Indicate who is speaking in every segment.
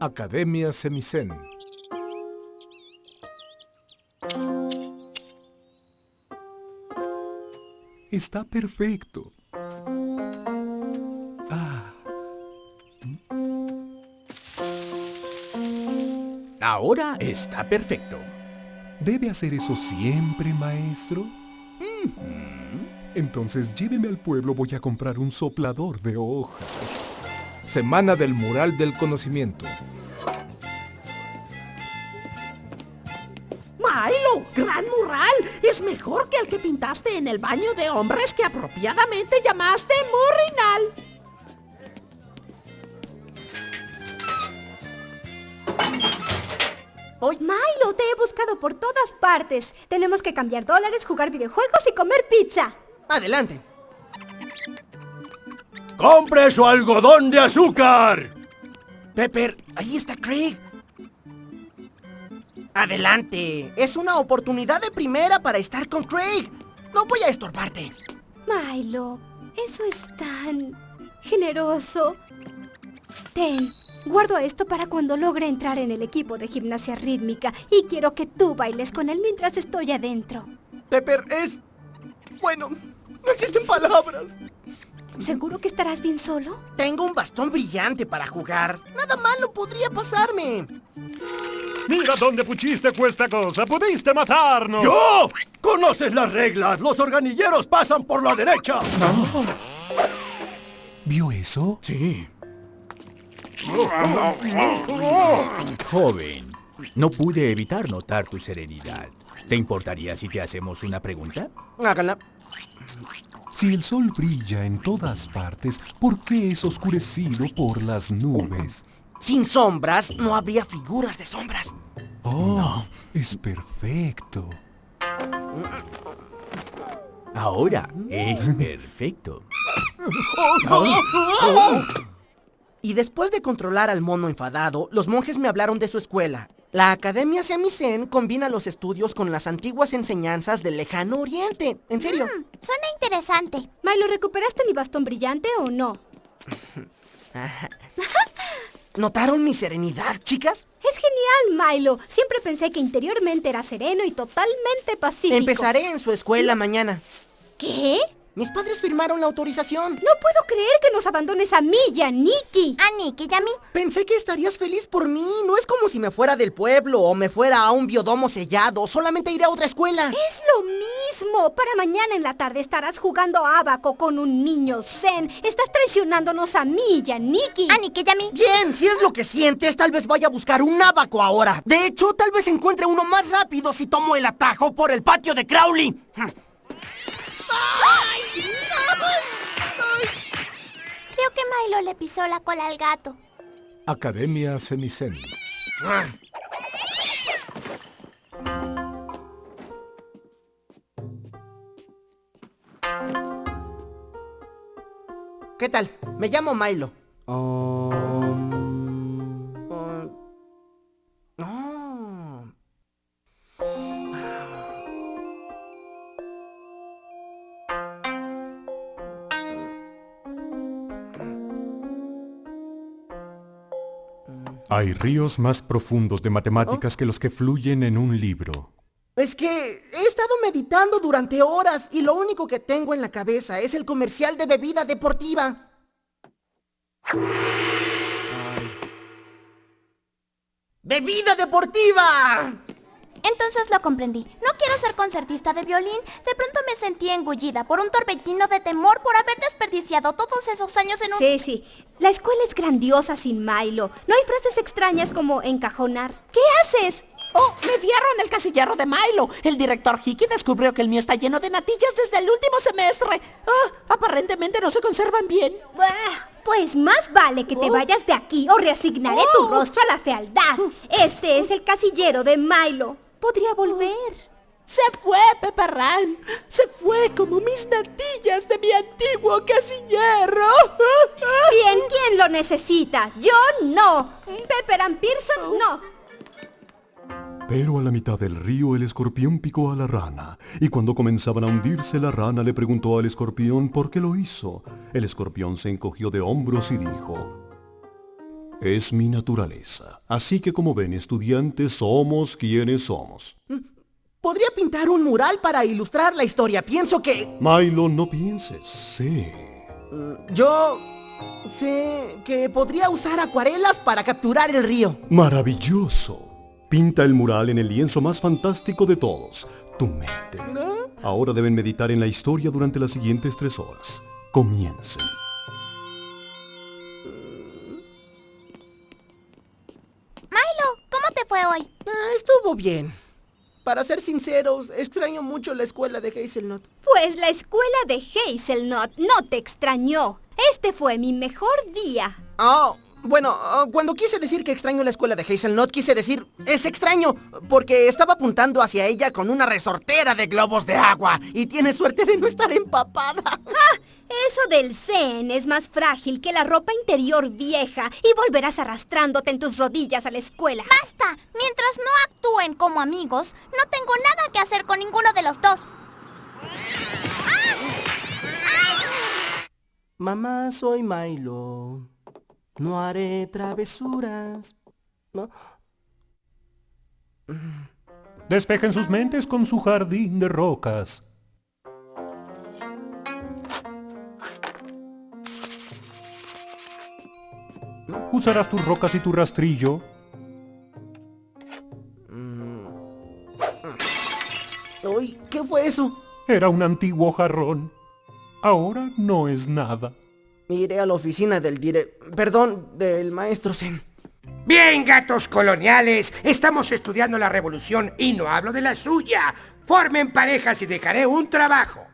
Speaker 1: Academia Semicen. Está perfecto. Ah.
Speaker 2: Ahora está perfecto.
Speaker 1: ¿Debe hacer eso siempre, maestro? Entonces lléveme al pueblo, voy a comprar un soplador de hojas. Semana del Mural del Conocimiento.
Speaker 3: ¡Milo! ¡Gran mural! Es mejor que el que pintaste en el baño de hombres que apropiadamente llamaste Murrinal.
Speaker 4: Hoy, Milo, te he buscado por todas partes. Tenemos que cambiar dólares, jugar videojuegos y comer pizza.
Speaker 3: Adelante.
Speaker 2: ¡Compre su algodón de azúcar!
Speaker 3: Pepper, ahí está Craig. Adelante. Es una oportunidad de primera para estar con Craig. No voy a estorbarte.
Speaker 4: Milo, eso es tan generoso. Ten, guardo esto para cuando logre entrar en el equipo de gimnasia rítmica y quiero que tú bailes con él mientras estoy adentro.
Speaker 3: Pepper, es... Bueno, no existen palabras.
Speaker 4: ¿Seguro que estarás bien solo?
Speaker 3: Tengo un bastón brillante para jugar. Nada malo podría pasarme.
Speaker 5: Mira dónde puchiste cuesta cosa. Pudiste matarnos.
Speaker 2: ¡Yo! ¡Conoces las reglas! ¡Los organilleros pasan por la derecha!
Speaker 1: ¿Vio eso?
Speaker 2: Sí.
Speaker 6: Joven, no pude evitar notar tu serenidad. ¿Te importaría si te hacemos una pregunta?
Speaker 3: Háganla.
Speaker 1: Si el sol brilla en todas partes, ¿por qué es oscurecido por las nubes?
Speaker 3: Sin sombras no habría figuras de sombras.
Speaker 1: Oh, es perfecto.
Speaker 6: Ahora es perfecto.
Speaker 3: Y después de controlar al mono enfadado, los monjes me hablaron de su escuela. La Academia Semicen combina los estudios con las antiguas enseñanzas del lejano oriente. En serio.
Speaker 7: Suena interesante.
Speaker 4: Milo, ¿recuperaste mi bastón brillante o no?
Speaker 3: ¿Notaron mi serenidad, chicas?
Speaker 4: Es genial, Milo. Siempre pensé que interiormente era sereno y totalmente pacífico.
Speaker 3: Empezaré en su escuela mañana.
Speaker 4: ¿Qué?
Speaker 3: Mis padres firmaron la autorización.
Speaker 4: No puedo creer que nos abandones a mí y a Nikki.
Speaker 7: A Nicky y a mí.
Speaker 3: Pensé que estarías feliz por mí. No es como si me fuera del pueblo o me fuera a un biodomo sellado. Solamente iré a otra escuela.
Speaker 4: Es lo mismo. Para mañana en la tarde estarás jugando abaco con un niño zen. Estás traicionándonos a mí y a Nikki.
Speaker 7: A Nicky y a mí.
Speaker 3: Bien, si es lo que sientes, tal vez vaya a buscar un abaco ahora. De hecho, tal vez encuentre uno más rápido si tomo el atajo por el patio de Crowley.
Speaker 7: Que Milo le pisó la cola al gato.
Speaker 1: Academia Semicen.
Speaker 3: ¿Qué tal? Me llamo Milo.
Speaker 1: Um,
Speaker 8: Hay ríos más profundos de matemáticas que los que fluyen en un libro.
Speaker 3: Es que he estado meditando durante horas y lo único que tengo en la cabeza es el comercial de bebida deportiva. ¡Bebida deportiva!
Speaker 7: Entonces lo comprendí. No quiero ser concertista de violín. De pronto me sentí engullida por un torbellino de temor por haber desperdiciado todos esos años en un...
Speaker 4: Sí, sí. La escuela es grandiosa sin Milo. No hay frases extrañas como encajonar. ¿Qué haces?
Speaker 3: ¡Oh! ¡Me dieron el casillero de Milo! El director Hickey descubrió que el mío está lleno de natillas desde el último semestre. ¡Ah! Aparentemente no se conservan bien.
Speaker 4: Bah, Pues más vale que te vayas de aquí o reasignaré tu rostro a la fealdad. Este es el casillero de Milo. Podría volver.
Speaker 3: ¡Se fue, Pepperran! ¡Se fue como mis natillas de mi antiguo casillero!
Speaker 4: Bien, ¿quién lo necesita? Yo no. Pepper and Pearson no.
Speaker 8: Pero a la mitad del río el escorpión picó a la rana, y cuando comenzaban a hundirse la rana le preguntó al escorpión por qué lo hizo. El escorpión se encogió de hombros y dijo, Es mi naturaleza. Así que como ven, estudiantes, somos quienes somos.
Speaker 3: Podría pintar un mural para ilustrar la historia. Pienso que...
Speaker 8: Milo, no pienses. Sé.
Speaker 3: Yo... Sé que podría usar acuarelas para capturar el río.
Speaker 8: Maravilloso. Pinta el mural en el lienzo más fantástico de todos, tu mente. Ahora deben meditar en la historia durante las siguientes tres horas. Comiencen.
Speaker 3: Estuvo bien. Para ser sinceros, extraño mucho la escuela de Hazelnut.
Speaker 4: Pues la escuela de Hazelnut no te extrañó. Este fue mi mejor día.
Speaker 3: Oh, bueno, ah, cuando quise decir que extraño la escuela de Hazelnut, quise decir, es extraño, porque estaba apuntando hacia ella con una resortera de globos de agua y tiene suerte de no estar empapada.
Speaker 4: ¡Ah! Eso del zen es más frágil que la ropa interior vieja y volverás arrastrándote en tus rodillas a la escuela.
Speaker 7: ¡Basta! Mientras no actúen como amigos, no tengo nada que hacer con ninguno de los dos.
Speaker 3: Mamá, soy Milo. No haré travesuras. No.
Speaker 1: Despejen sus mentes con su jardín de rocas. Usarás tus rocas y tu rastrillo.
Speaker 3: Uy, ¿qué fue eso?
Speaker 1: Era un antiguo jarrón. Ahora no es nada.
Speaker 3: Iré a la oficina del dire... Perdón, del maestro Zen.
Speaker 9: Bien, gatos coloniales, estamos estudiando la revolución y no hablo de la suya. Formen parejas y dejaré un trabajo.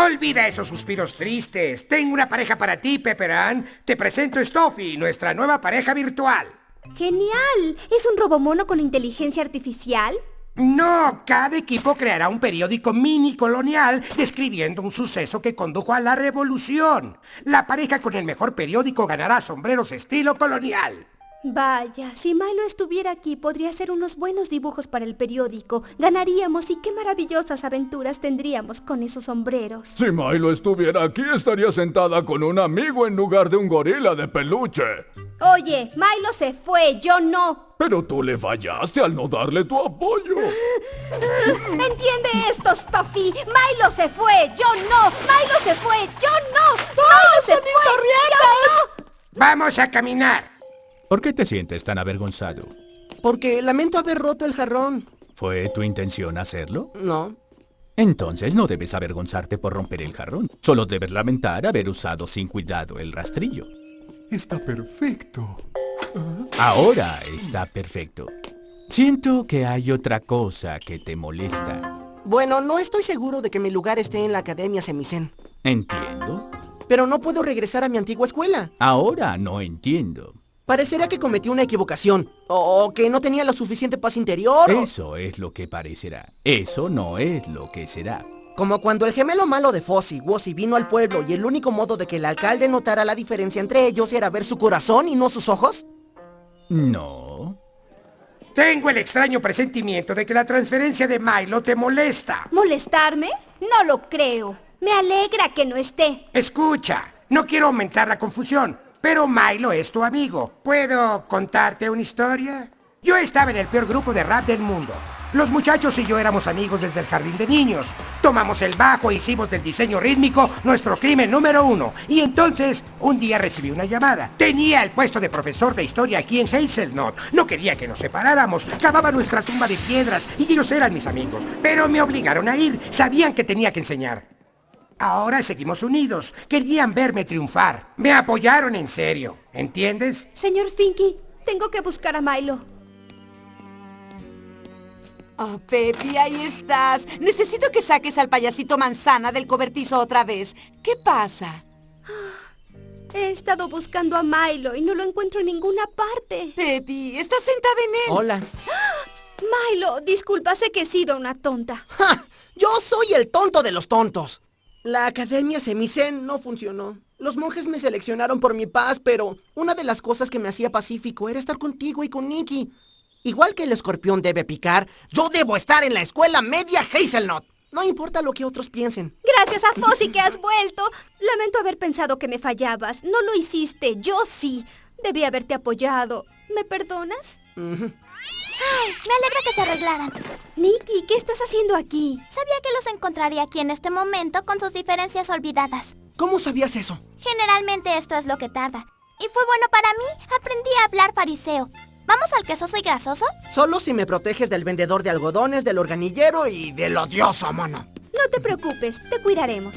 Speaker 9: Olvida esos suspiros tristes. Tengo una pareja para ti, Pepperan. Te presento Stuffy, nuestra nueva pareja virtual.
Speaker 4: ¡Genial! ¿Es un robomono con inteligencia artificial?
Speaker 9: No, cada equipo creará un periódico mini colonial describiendo un suceso que condujo a la revolución. La pareja con el mejor periódico ganará sombreros estilo colonial.
Speaker 4: Vaya, si Milo estuviera aquí podría hacer unos buenos dibujos para el periódico. Ganaríamos y qué maravillosas aventuras tendríamos con esos sombreros.
Speaker 10: Si Milo estuviera aquí estaría sentada con un amigo en lugar de un gorila de peluche.
Speaker 4: Oye, Milo se fue, yo no.
Speaker 10: Pero tú le fallaste al no darle tu apoyo.
Speaker 4: ¿Entiende esto, Stuffy? Milo se fue, yo no. Milo se fue, yo no. Milo se fue, yo no.
Speaker 9: Vamos a caminar.
Speaker 6: ¿Por qué te sientes tan avergonzado?
Speaker 3: Porque lamento haber roto el jarrón.
Speaker 6: ¿Fue tu intención hacerlo?
Speaker 3: No.
Speaker 6: Entonces no debes avergonzarte por romper el jarrón. Solo debes lamentar haber usado sin cuidado el rastrillo.
Speaker 1: Está perfecto.
Speaker 6: Ahora está perfecto. Siento que hay otra cosa que te molesta.
Speaker 3: Bueno, no estoy seguro de que mi lugar esté en la Academia Semicen.
Speaker 6: Entiendo.
Speaker 3: Pero no puedo regresar a mi antigua escuela.
Speaker 6: Ahora no entiendo.
Speaker 3: Parecerá que cometí una equivocación. O que no tenía la suficiente paz interior. o-
Speaker 6: Eso es lo que parecerá. Eso no es lo que será.
Speaker 3: Como cuando el gemelo malo de Fozzie, Wozzie, vino al pueblo y el único modo de que el alcalde notara la diferencia entre ellos era ver su corazón y no sus ojos.
Speaker 6: No.
Speaker 9: Tengo el extraño presentimiento de que la transferencia de Milo te molesta.
Speaker 4: ¿Molestarme? No lo creo. Me alegra que no esté.
Speaker 9: Escucha, no quiero aumentar la confusión, pero Milo es tu amigo. ¿Puedo contarte una historia? Yo estaba en el peor grupo de rap del mundo. Los muchachos y yo éramos amigos desde el jardín de niños. Tomamos el bajo hicimos del diseño rítmico nuestro crimen número uno. Y entonces, un día recibí una llamada. Tenía el puesto de profesor de historia aquí en Hazelnut. No quería que nos separáramos. Cavaba nuestra tumba de piedras y ellos eran mis amigos. Pero me obligaron a ir. Sabían que tenía que enseñar. Ahora seguimos unidos. Querían verme triunfar. Me apoyaron en serio. ¿Entiendes?
Speaker 4: Señor Finky, tengo que buscar a Milo.
Speaker 11: Oh, Pepi, ahí estás. Necesito que saques al payasito manzana del cobertizo otra vez. ¿Qué pasa?
Speaker 4: He estado buscando a Milo y no lo encuentro en ninguna parte.
Speaker 11: Pepi, estás sentada en él.
Speaker 3: Hola.
Speaker 4: Milo, disculpa, sé que he sido una tonta.
Speaker 3: ¡Ja! Yo soy el tonto de los tontos. La Academia Semicen no funcionó. Los monjes me seleccionaron por mi paz, pero una de las cosas que me hacía pacífico era estar contigo y con Nicky. Igual que el escorpión debe picar, yo debo estar en la escuela media Hazelnut. No importa lo que otros piensen.
Speaker 4: Gracias a Fossi que has vuelto. Lamento haber pensado que me fallabas. No lo hiciste, yo sí. Debí haberte apoyado. ¿Me perdonas?
Speaker 7: Ay, me alegra que se arreglaran.
Speaker 4: Nikki, ¿qué estás haciendo aquí?
Speaker 7: Sabía que los encontraría aquí en este momento con sus diferencias olvidadas.
Speaker 3: ¿Cómo sabías eso?
Speaker 7: Generalmente esto es lo que tarda. Y fue bueno para mí. Aprendí a hablar fariseo. ¿Vamos al quesoso y grasoso?
Speaker 3: Solo si me proteges del vendedor de algodones, del organillero y del odioso mono.
Speaker 4: No te preocupes, te cuidaremos.